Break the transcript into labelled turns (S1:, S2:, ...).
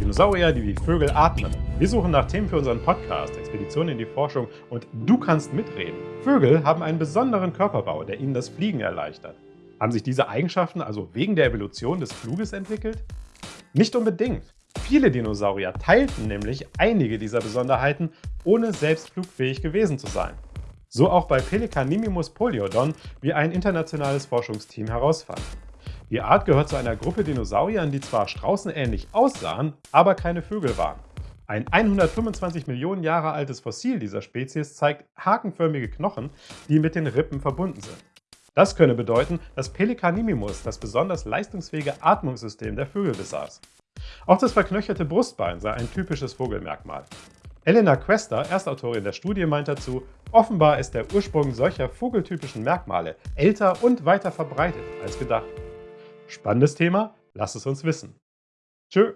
S1: Dinosaurier, die wie Vögel atmen. Wir suchen nach Themen für unseren Podcast, Expeditionen in die Forschung und du kannst mitreden. Vögel haben einen besonderen Körperbau, der ihnen das Fliegen erleichtert. Haben sich diese Eigenschaften also wegen der Evolution des Fluges entwickelt? Nicht unbedingt. Viele Dinosaurier teilten nämlich einige dieser Besonderheiten, ohne selbst flugfähig gewesen zu sein. So auch bei Pelecanimimus poliodon, wie ein internationales Forschungsteam herausfand. Die Art gehört zu einer Gruppe Dinosauriern, die zwar straußenähnlich aussahen, aber keine Vögel waren. Ein 125 Millionen Jahre altes Fossil dieser Spezies zeigt hakenförmige Knochen, die mit den Rippen verbunden sind. Das könne bedeuten, dass Pelecanimimus das besonders leistungsfähige Atmungssystem der Vögel besaß. Auch das verknöcherte Brustbein sei ein typisches Vogelmerkmal. Elena Questa, Erstautorin der Studie, meint dazu, offenbar ist der Ursprung solcher vogeltypischen Merkmale älter und weiter verbreitet als gedacht. Spannendes Thema? Lass es uns wissen. Tschö!